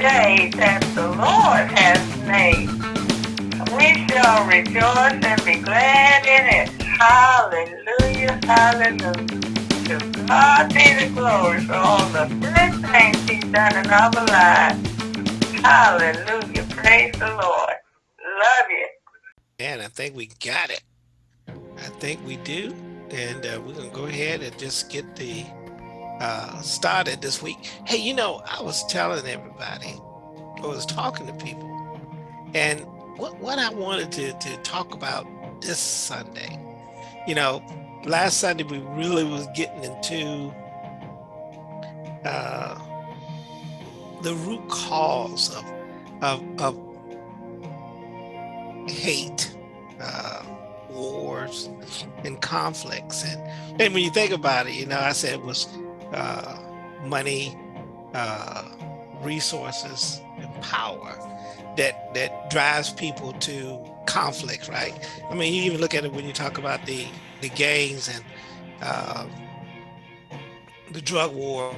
day that the Lord has made. We shall rejoice and be glad in it. Hallelujah, hallelujah. To God be the glory for all the good things he's done in our lives. Hallelujah, praise the Lord. Love you. And I think we got it. I think we do. And uh, we're going to go ahead and just get the uh, started this week. Hey, you know, I was telling everybody, I was talking to people, and what, what I wanted to, to talk about this Sunday, you know, last Sunday we really was getting into uh, the root cause of, of, of hate, uh, wars, and conflicts. And, and when you think about it, you know, I said it was uh, money, uh, resources, and power that that drives people to conflict, right? I mean, you even look at it when you talk about the the gangs and uh, the drug war.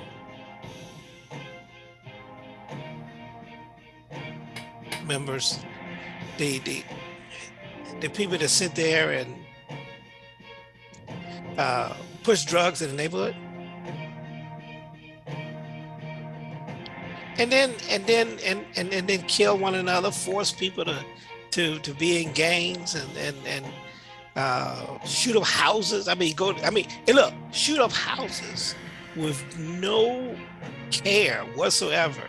Members, the the the people that sit there and uh, push drugs in the neighborhood, and then and then and, and and then kill one another, force people to to to be in gangs and and and uh, shoot up houses. I mean, go. I mean, look, shoot up houses with no care whatsoever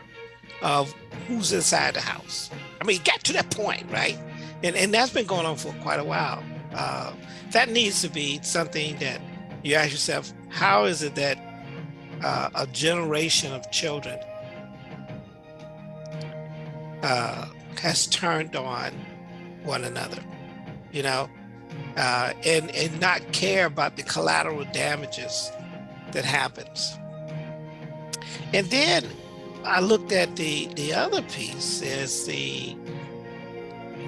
of who's inside the house. I mean, get to that point, right? And and that's been going on for quite a while. Uh, that needs to be something that you ask yourself: How is it that uh, a generation of children uh, has turned on one another, you know, uh, and and not care about the collateral damages that happens. And then I looked at the the other piece as the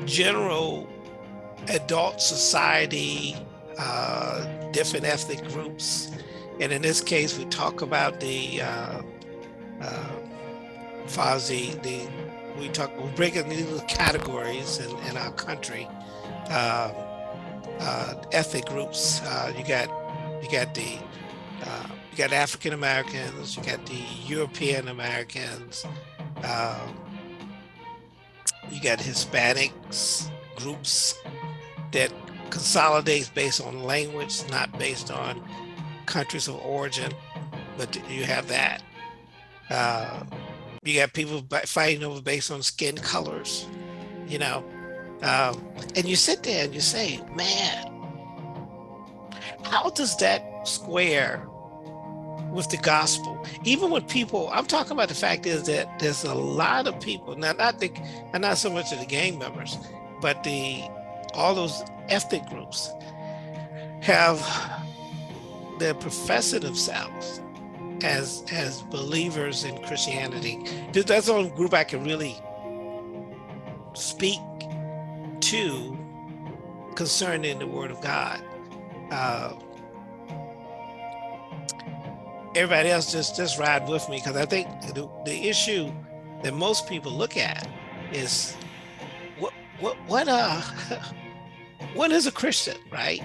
general adult society, uh, different ethnic groups, and in this case, we talk about the uh, uh, Fozzie, the we talk, we break it into categories in, in our country. Uh, uh, ethnic groups. Uh, you got, you got the, uh, you got African Americans. You got the European Americans. Um, you got Hispanics groups that consolidates based on language, not based on countries of origin, but you have that. You got people fighting over based on skin colors, you know. Um, and you sit there and you say, man, how does that square with the gospel? Even when people, I'm talking about the fact is that there's a lot of people, now not the, and not so much of the gang members, but the all those ethnic groups have they're professing themselves as as believers in Christianity. That's the only group I can really speak to concerning the Word of God. Uh, everybody else just just ride with me because I think the, the issue that most people look at is what what what uh what is a Christian, right?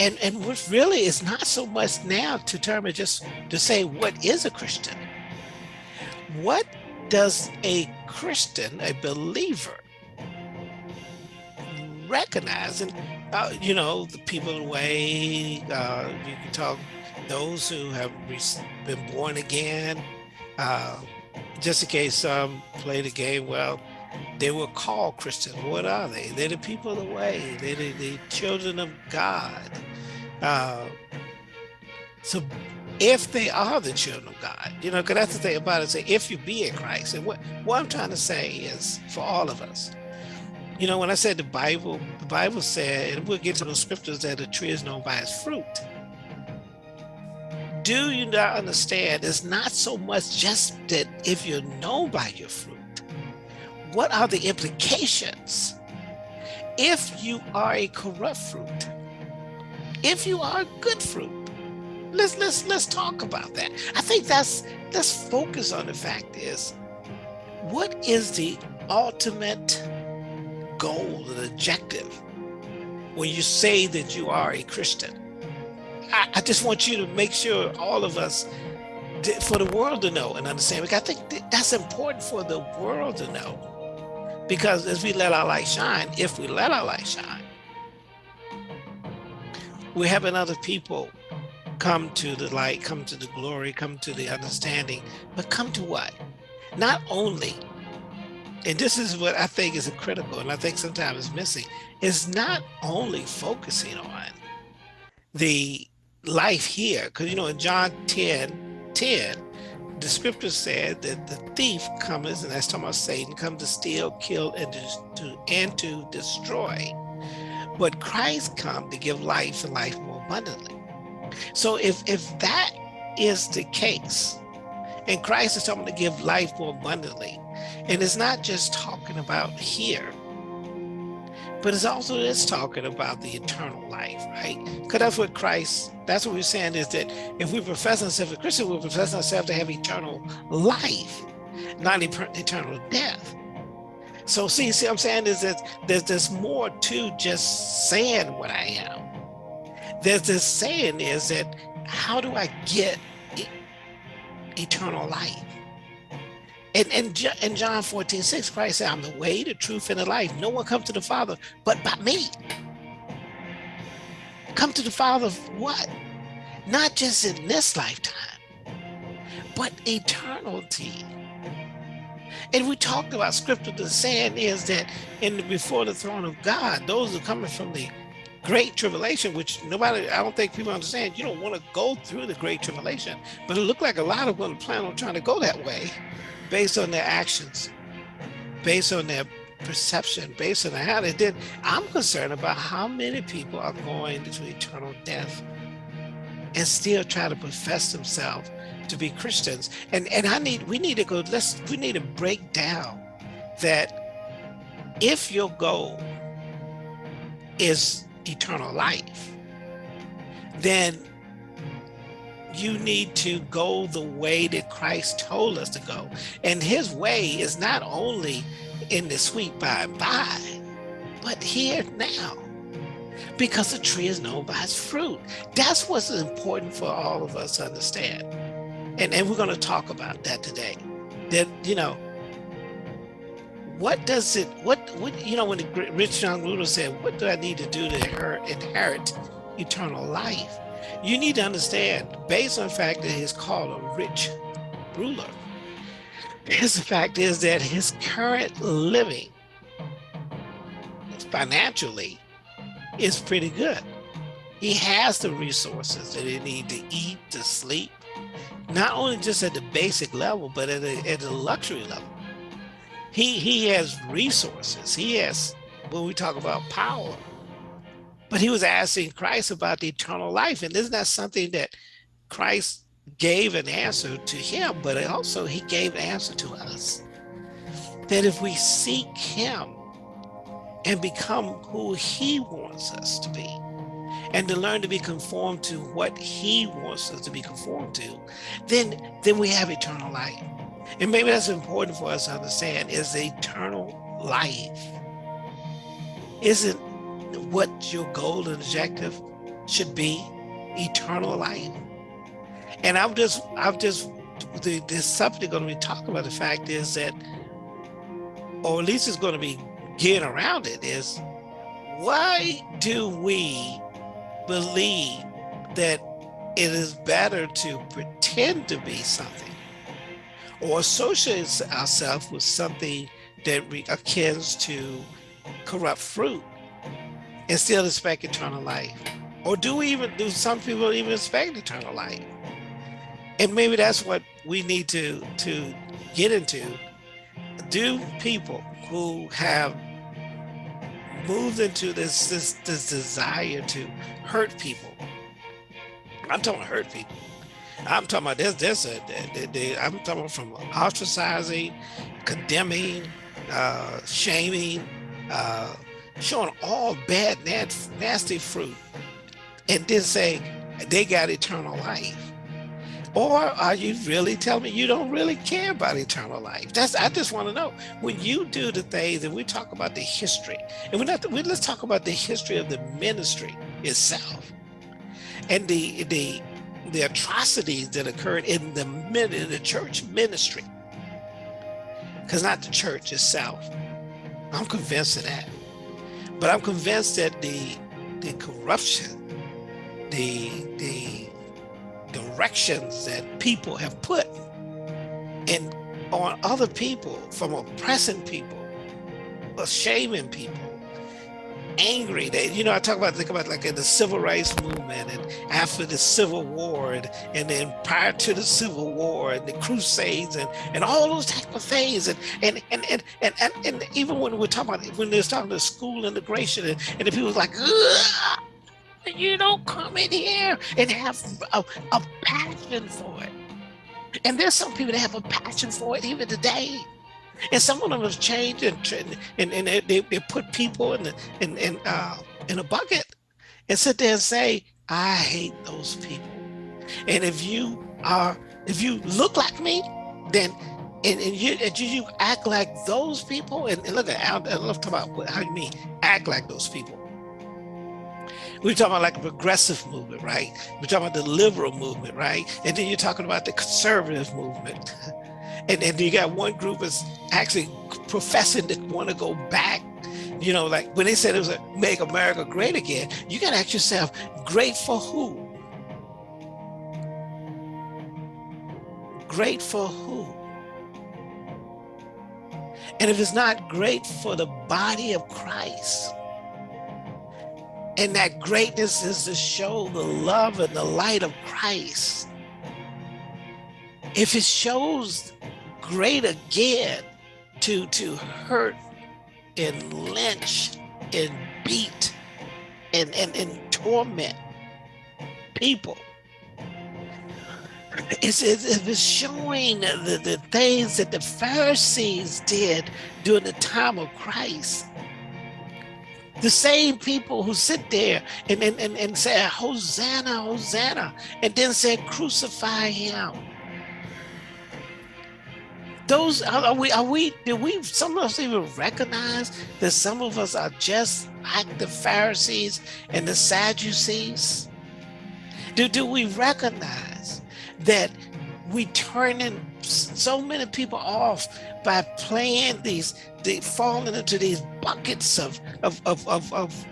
And, and what really is not so much now to determine just to say what is a Christian. What does a Christian, a believer, recognize? And, uh, you know, the people away, uh, you can talk those who have been born again, uh, just in case some play the game well, they were called Christians. What are they? They're the people of the way. They're the, the children of God. Uh, so if they are the children of God, you know, because that's the thing about it, say, if you be in Christ. And what, what I'm trying to say is for all of us, you know, when I said the Bible, the Bible said, and we'll get to those scriptures that a tree is known by its fruit. Do you not understand? It's not so much just that if you're known by your fruit, what are the implications if you are a corrupt fruit? If you are good fruit? Let's let's let's talk about that. I think that's let's focus on the fact is what is the ultimate goal and objective when you say that you are a Christian? I, I just want you to make sure all of us, for the world to know and understand, because I think that's important for the world to know. Because as we let our light shine, if we let our light shine, we're having other people come to the light, come to the glory, come to the understanding, but come to what? Not only, and this is what I think is critical, and I think sometimes is missing, is not only focusing on the life here, because you know in John 10, 10, the scripture said that the thief comes, and that's talking about Satan, comes to steal, kill, and to, and to destroy. But Christ come to give life and life more abundantly. So if, if that is the case, and Christ is talking to give life more abundantly, and it's not just talking about here, but it's also it's talking about the eternal life, right? Because that's what Christ, that's what we're saying is that if we profess ourselves as Christian, we profess ourselves to have eternal life, not eternal death. So see, see what I'm saying is that there's, more to just saying what I am there's this saying is that how do I get eternal life? And, and in John 14, 6, Christ said, I'm the way, the truth, and the life. No one comes to the Father but by me. Come to the Father what? Not just in this lifetime, but eternity. And we talked about scripture, the saying is that in the, before the throne of God, those are coming from the great tribulation, which nobody, I don't think people understand. You don't want to go through the great tribulation, but it looked like a lot of them plan on trying to go that way based on their actions, based on their perception, based on how they did. I'm concerned about how many people are going to eternal death and still try to profess themselves to be Christians. And and I need we need to go, let's we need to break down that if your goal is eternal life, then you need to go the way that Christ told us to go. And his way is not only in the sweet by and by, but here now. Because the tree is known by its fruit. That's what's important for all of us to understand. And, and we're going to talk about that today. That, you know, what does it, what, what you know, when the rich young ruler said, what do I need to do to inherit, inherit eternal life? You need to understand, based on the fact that he's called a rich ruler, his fact is that his current living financially is pretty good. He has the resources that he need to eat, to sleep, not only just at the basic level, but at a, at a luxury level. He he has resources. He has when we talk about power. But he was asking christ about the eternal life and isn't that something that christ gave an answer to him but also he gave an answer to us? That if we seek him and become who he wants us to be. And to learn to be conformed to what he wants us to be conformed to then then we have eternal life. And maybe that's important for us to understand is eternal life. Isn't what your goal and objective should be? Eternal life. And I'm just, I'm just, the, this subject going to be talking about the fact is that, or at least it's going to be getting around it is why do we believe that it is better to pretend to be something or associate ourselves with something that akins to corrupt fruit and still expect eternal life? Or do we even, do some people even expect eternal life? And maybe that's what we need to, to get into. Do people who have moved into this, this, this desire to hurt people, I'm talking hurt people, I'm talking about this, this, uh, they, they, I'm talking from ostracizing, condemning, uh, shaming, uh, showing all bad, nasty fruit, and then say they got eternal life. Or are you really telling me you don't really care about eternal life? That's I just want to know. When you do the things and we talk about the history, and we're not we, let's talk about the history of the ministry itself and the the the atrocities that occurred in the in the church ministry. Because not the church itself. I'm convinced of that. But I'm convinced that the the corruption, the the directions that people have put in on other people from oppressing people, shaming people, angry. That you know, I talk about think about like in the civil rights movement and after the Civil War and, and then prior to the Civil War and the Crusades and, and all those type of things and and and and and, and, and even when we're talking about when they're talking to school integration and, and the people like you don't come in here and have a, a passion for it. And there's some people that have a passion for it even today. And some of them have changed and and, and they, they put people in the, in in uh, in a bucket and sit there and say, I hate those people. And if you are if you look like me, then and, and you and you act like those people and, and look at I love to talk about how you mean act like those people we're talking about like a progressive movement, right? We're talking about the liberal movement, right? And then you're talking about the conservative movement. And then you got one group is actually professing to want to go back. You know, like when they said it was a make America great again, you got to ask yourself, great for who? Great for who? And if it's not great for the body of Christ, and that greatness is to show the love and the light of Christ. If it shows great again to, to hurt and lynch and beat and, and, and torment people, it's, it's showing the, the things that the Pharisees did during the time of Christ the same people who sit there and, and, and, and say, Hosanna, Hosanna, and then say, crucify him. Those are we are we do we some of us even recognize that some of us are just like the Pharisees and the Sadducees? Do do we recognize that we turning so many people off by playing these, they falling into these buckets of, of, of, of, of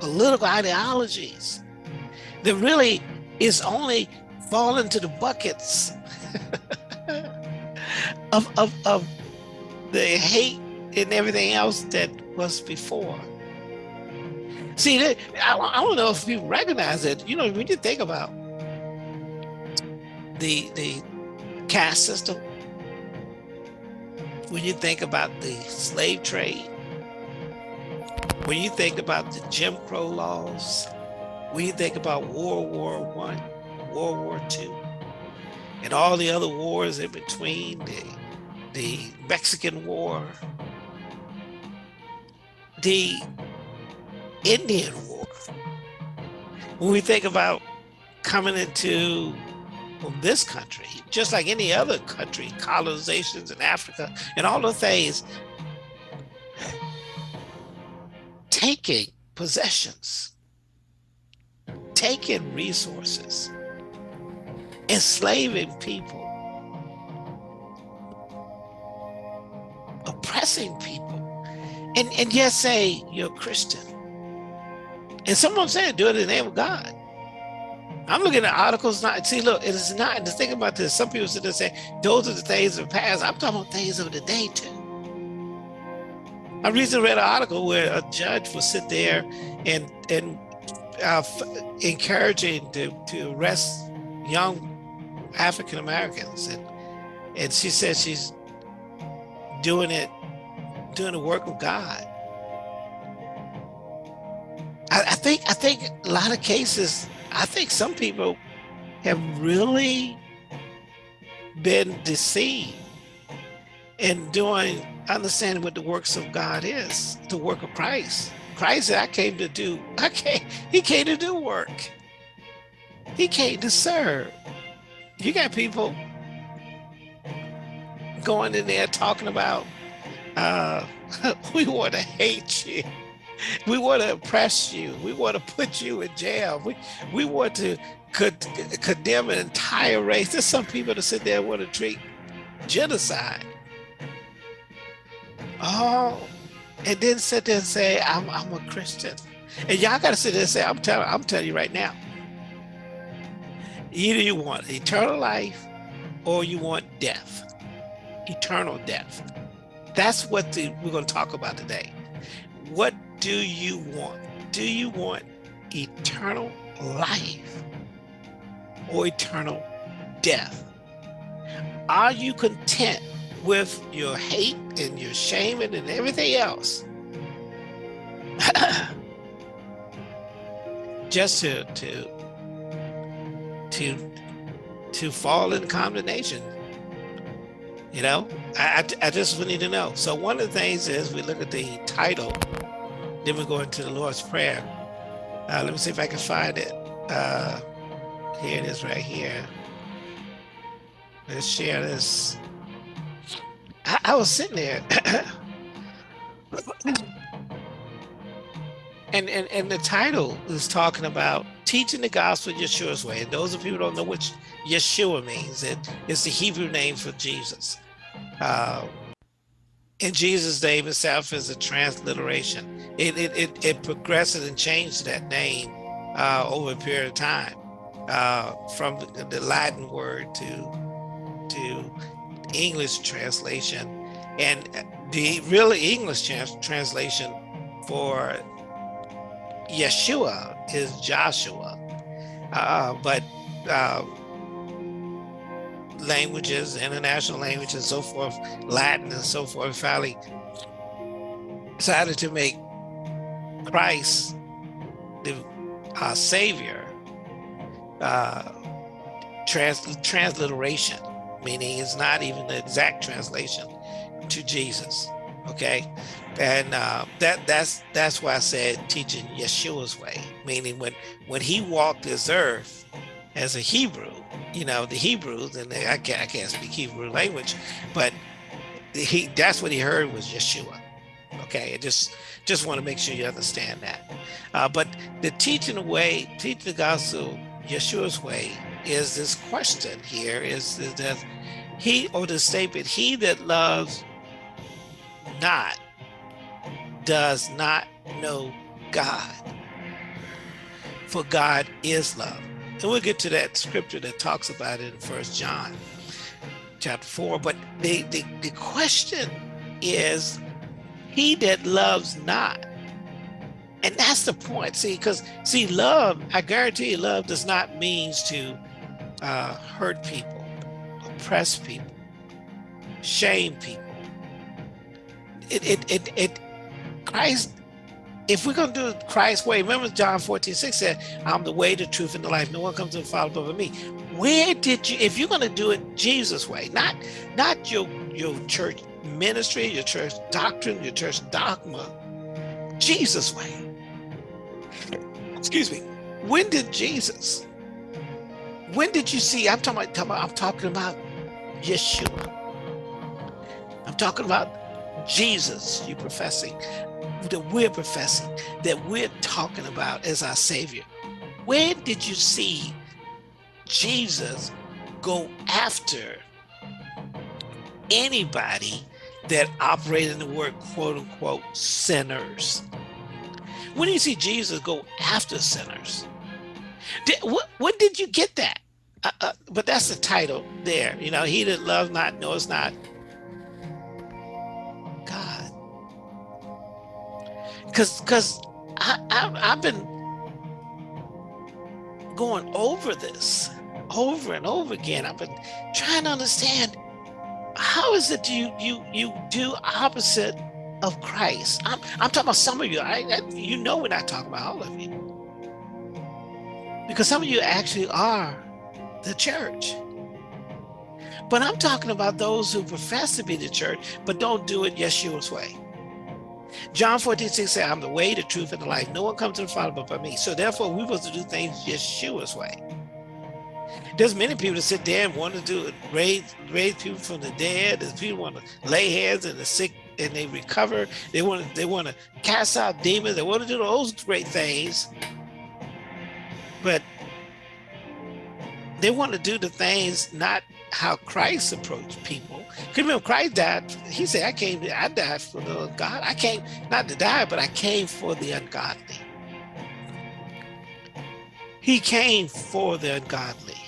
political ideologies that really is only falling to the buckets of, of, of the hate and everything else that was before. See, I, I don't know if people recognize it. You know, when you think about the the caste system, when you think about the slave trade, when you think about the Jim Crow laws, when you think about World War One, World War Two, and all the other wars in between, the, the Mexican War, the Indian War, when we think about coming into from this country, just like any other country, colonizations in Africa and all the things, taking possessions, taking resources, enslaving people, oppressing people, and, and yet say you're a Christian. And someone said, do it in the name of God. I'm looking at articles not see look it is not just think about this some people sit there and say those are the things of the past. I'm talking about things of the day too. I recently read an article where a judge will sit there and and uh, encouraging to, to arrest young African Americans and and she says she's doing it doing the work of God. I think I think a lot of cases I think some people have really been deceived in doing, understanding what the works of God is, the work of Christ. Christ I came to do, I came, he came to do work. He came to serve. you got people going in there talking about uh, we want to hate you. We want to oppress you. We want to put you in jail. We, we want to could condemn an entire race. There's some people that sit there and want to treat genocide. Oh, and then sit there and say, I'm, I'm a Christian. And y'all got to sit there and say, I'm telling, I'm telling you right now, either you want eternal life or you want death, eternal death. That's what the, we're going to talk about today. What do you want? Do you want eternal life or eternal death? Are you content with your hate and your shame and everything else? Just to to to to fall in condemnation you know, I, I, just need to know. So one of the things is we look at the title, then we go into the Lord's Prayer. Uh, let me see if I can find it. Uh, here it is right here. Let's share this. I, I was sitting there. and, and, and the title is talking about teaching the gospel Yeshua's way. And those of you who don't know which Yeshua means, it is the Hebrew name for Jesus. Uh, in Jesus' name itself is a transliteration. It, it, it, it progresses and changed that name uh, over a period of time uh, from the, Latin word to, to English translation. And the really English trans translation for Yeshua is Joshua. Uh, but uh, languages, international languages, and so forth, Latin and so forth, finally decided to make Christ the our Savior uh, trans transliteration, meaning it's not even the exact translation to Jesus. Okay, and uh, that that's that's why I said teaching Yeshua's way, meaning when when he walked this earth as a Hebrew, you know, the Hebrews, and I, can't, I can't speak Hebrew language, but he that's what he heard was Yeshua. Okay, I just just want to make sure you understand that. Uh, but the teaching way, teaching the gospel Yeshua's way is this question here is, is that he or the statement, he that loves not does not know God. For God is love. And we'll get to that scripture that talks about it in First John chapter 4. But the, the, the question is, he that loves not. And that's the point. See, because see, love, I guarantee you, love does not means to uh, hurt people, oppress people, shame people. It, it, it, it, Christ if we're going to do it Christ's way, remember John 14, 6 said, I'm the way, the truth, and the life. No one comes to the Father but me. Where did you, if you're going to do it Jesus' way, not, not your, your church ministry, your church doctrine, your church dogma, Jesus' way. Excuse me. When did Jesus, when did you see, I'm talking about, I'm talking about Yeshua. I'm talking about Jesus, you're professing that we're professing, that we're talking about as our Savior. Where did you see Jesus go after anybody that operated in the word quote unquote sinners? When do you see Jesus go after sinners? Did, what, when did you get that? Uh, uh, but that's the title there. You know, he that loves not knows not because because I, I I've been going over this over and over again. I've been trying to understand how is it you you you do opposite of Christ? I'm I'm talking about some of you. I, I you know we're not talking about all of you because some of you actually are the church. But I'm talking about those who profess to be the church, but don't do it Yeshua's way. John 14, 6 says, I'm the way, the truth, and the life. No one comes to the Father but by me. So therefore, we're supposed to do things Yeshua's way. There's many people that sit there and want to do it, raise raise people from the dead. There's people want to lay hands and the sick and they recover. They want to they want to cast out demons. They want to do those great things, but they want to do the things not how Christ approached people. Because remember, Christ died. He said, "I came. I died for the God. I came not to die, but I came for the ungodly." He came for the ungodly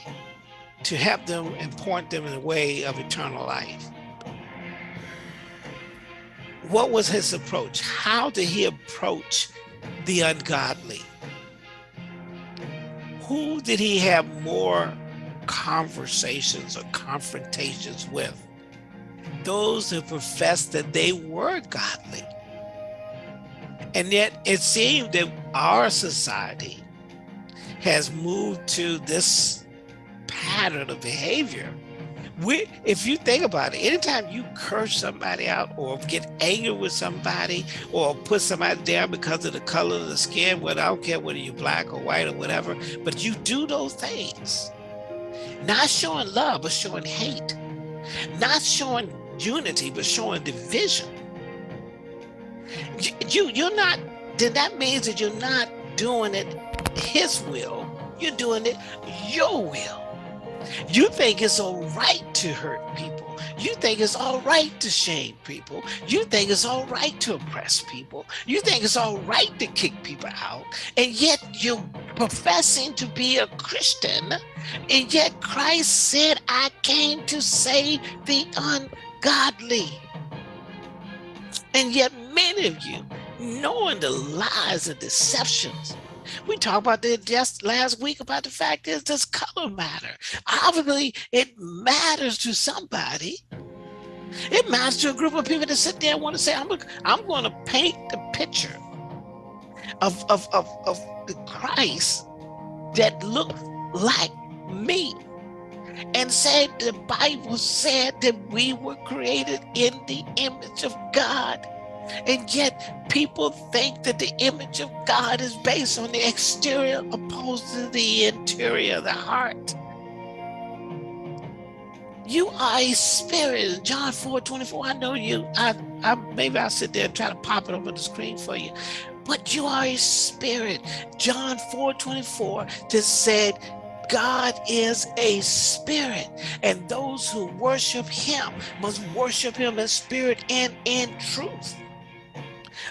to help them and point them in the way of eternal life. What was his approach? How did he approach the ungodly? Who did he have more conversations or confrontations with? Those who professed that they were godly. And yet it seemed that our society has moved to this pattern of behavior. We, if you think about it, anytime you curse somebody out or get angry with somebody or put somebody down because of the color of the skin, whether I don't care whether you're black or white or whatever, but you do those things, not showing love, but showing hate, not showing unity, but showing division. You, you're not, then that means that you're not doing it his will, you're doing it your will. You think it's all right to hurt people. You think it's all right to shame people. You think it's all right to oppress people. You think it's all right to kick people out. And yet you're professing to be a Christian. And yet Christ said, I came to save the ungodly. And yet many of you, knowing the lies and deceptions we talked about this just last week about the fact is does color matter? Obviously, it matters to somebody. It matters to a group of people that sit there and want to say, I'm, a, I'm going to paint the picture of, of, of, of the Christ that looked like me and said the Bible said that we were created in the image of God. And yet people think that the image of God is based on the exterior opposed to the interior, the heart. You are a spirit. John 4, 24. I know you. I, I maybe I'll sit there and try to pop it on the screen for you. But you are a spirit. John 4, 24 just said, God is a spirit, and those who worship him must worship him in spirit and in truth.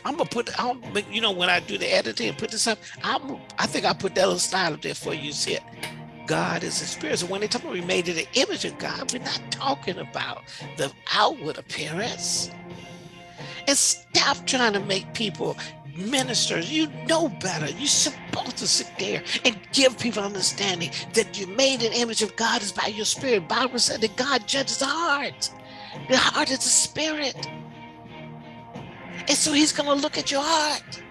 I'm gonna put, I'm, you know, when I do the editing and put this up, I'm, I think I put that little slide up there for you. See it? God is a spirit. So when they talk about we made in the image of God, we're not talking about the outward appearance. And stop trying to make people ministers. You know better. You're supposed to sit there and give people understanding that you're made in image of God is by your spirit. Bible said that God judges the heart. The heart is the spirit. And so he's going to look at your heart.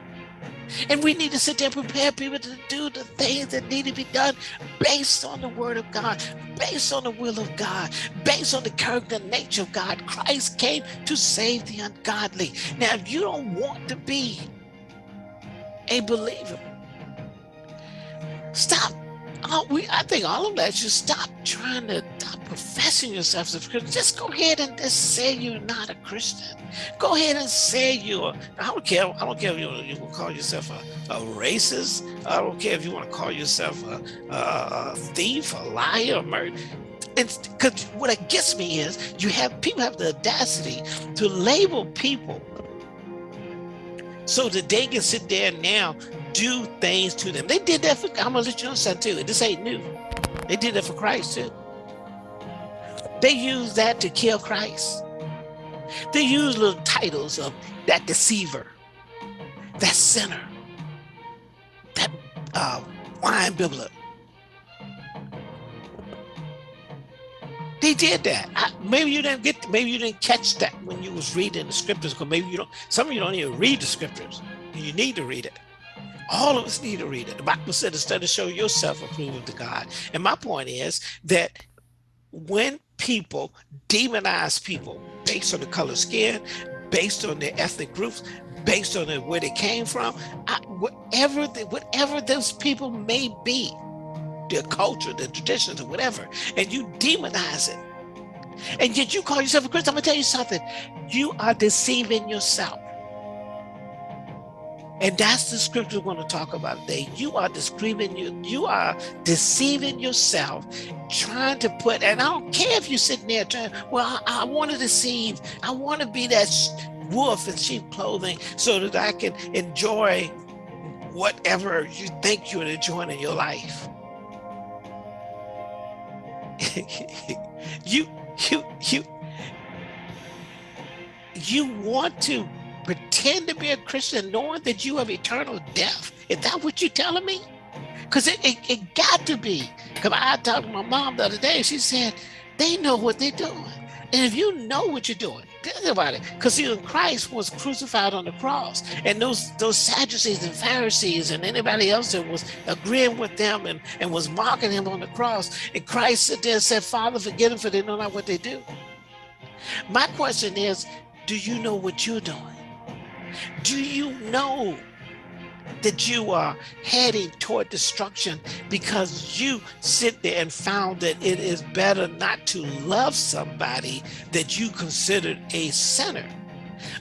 And we need to sit there and prepare people to do the things that need to be done based on the word of God, based on the will of God, based on the character and nature of God. Christ came to save the ungodly. Now, if you don't want to be a believer, stop we, I think all of that should stop trying to stop professing yourself as a Christian. Just go ahead and just say you're not a Christian. Go ahead and say you're, I don't care, I don't care if you, you will call yourself a, a racist. I don't care if you want to call yourself a, a, a thief, a liar, a murderer. Because what it gets me is you have people have the audacity to label people so that they can sit there now do things to them. They did that for, I'm gonna let you something too. This ain't new. They did that for Christ too. They used that to kill Christ. They used little titles of that deceiver, that sinner, that uh, wine bibbler. They did that. I, maybe you didn't get, maybe you didn't catch that when you was reading the scriptures, because maybe you don't, some of you don't even read the scriptures. You need to read it. All of us need to read it. The Bible said study to show yourself approved to God. And my point is that when people demonize people based on the color skin, based on their ethnic groups, based on where they came from, I, whatever the, whatever those people may be, the culture, the traditions, or whatever, and you demonize it. And yet you call yourself a Christian. I'm gonna tell you something. You are deceiving yourself. And that's the scripture we're going to talk about today. You are deceiving you, you are deceiving yourself, trying to put, and I don't care if you're sitting there trying, well, I, I want to deceive. I want to be that wolf in sheep clothing so that I can enjoy whatever you think you're enjoying in your life. you, you, you, you want to pretend to be a Christian knowing that you have eternal death? Is that what you're telling me? Because it, it, it, got to be. Because I talked to my mom the other day, she said, they know what they're doing. And if you know what you're doing, think about it. Because see, Christ was crucified on the cross. And those those Sadducees and Pharisees and anybody else that was agreeing with them and, and was mocking him on the cross. And Christ said there and said, Father, forgive them for they know not what they do. My question is, do you know what you're doing? Do you know that you are heading toward destruction because you sit there and found that it is better not to love somebody that you considered a sinner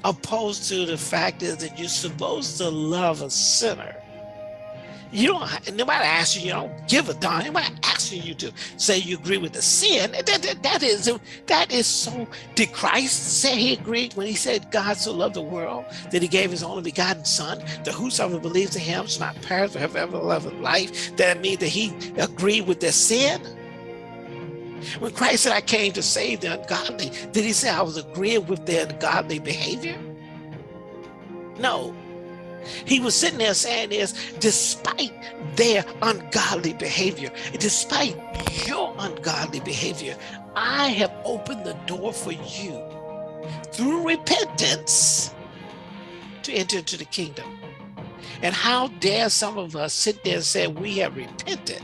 opposed to the fact is that you're supposed to love a sinner you don't, nobody asks you, you don't give a darn. Nobody asking you to say you agree with the sin. That, that, that is that is so, did Christ say he agreed when he said God so loved the world that he gave his only begotten son, that whosoever believes in him shall not perish but have everlasting life? That means that he agreed with their sin? When Christ said, I came to save the ungodly, did he say I was agreeing with their ungodly behavior? No, he was sitting there saying this, despite their ungodly behavior, despite your ungodly behavior, I have opened the door for you through repentance to enter into the kingdom. And how dare some of us sit there and say we have repented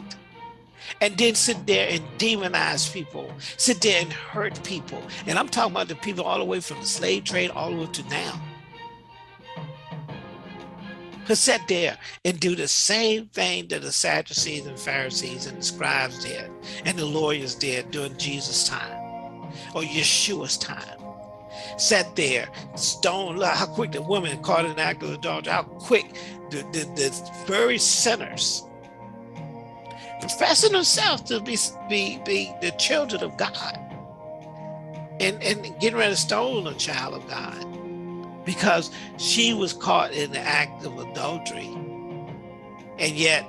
and then sit there and demonize people, sit there and hurt people. And I'm talking about the people all the way from the slave trade all the way to now to sit there and do the same thing that the Sadducees and Pharisees and the scribes did and the lawyers did during Jesus' time or Yeshua's time. Sat there, stone, how quick the woman caught an act of adultery, how quick the, the, the very sinners professing themselves to be, be, be the children of God and, and getting ready to stone a child of God because she was caught in the act of adultery. And yet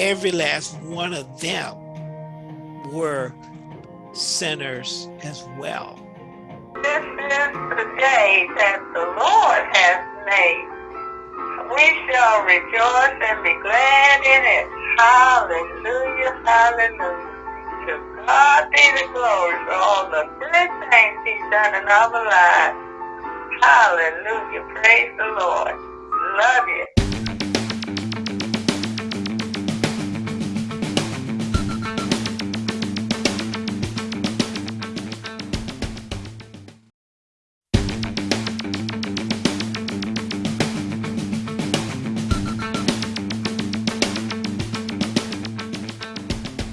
every last one of them were sinners as well. This is the day that the Lord has made. We shall rejoice and be glad in it. Hallelujah, hallelujah. To God be the glory for all the good things he's done in our lives. Hallelujah. Praise the Lord. Love you.